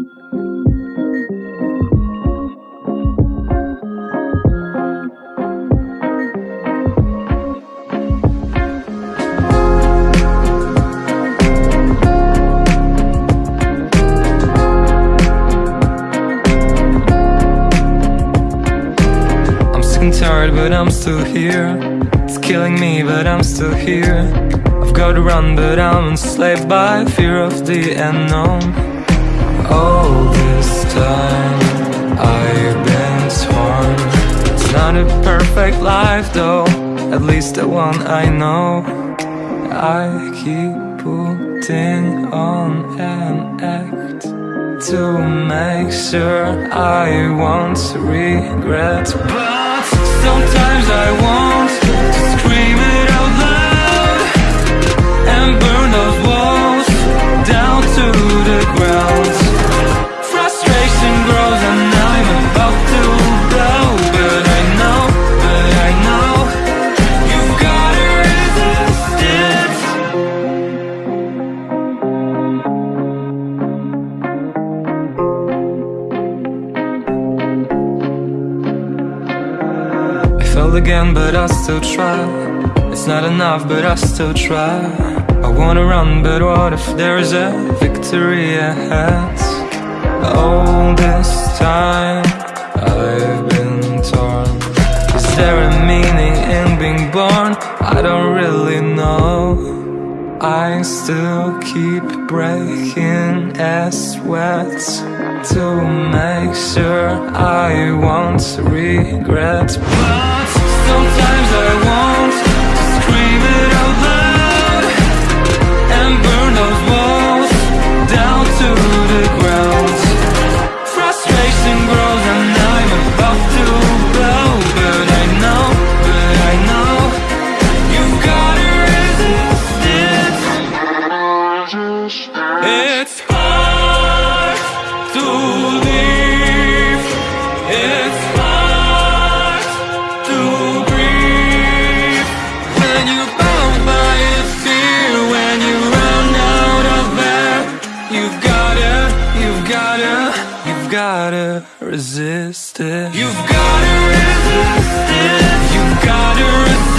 I'm sick and tired, but I'm still here. It's killing me, but I'm still here. I've got to run, but I'm enslaved by fear of the unknown. All this time, I've been torn. It's not a perfect life, though. At least the one I know. I keep putting on an act to make sure I won't regret. But sometimes I want Failed again, but I still try. It's not enough, but I still try. I wanna run, but what if there's a victory ahead? All this time I've been torn. Is there a meaning in being born? I don't really know. I still keep breaking a sweat to make sure I won't regret. gotta resist it. You've gotta resist it. You've gotta resist it.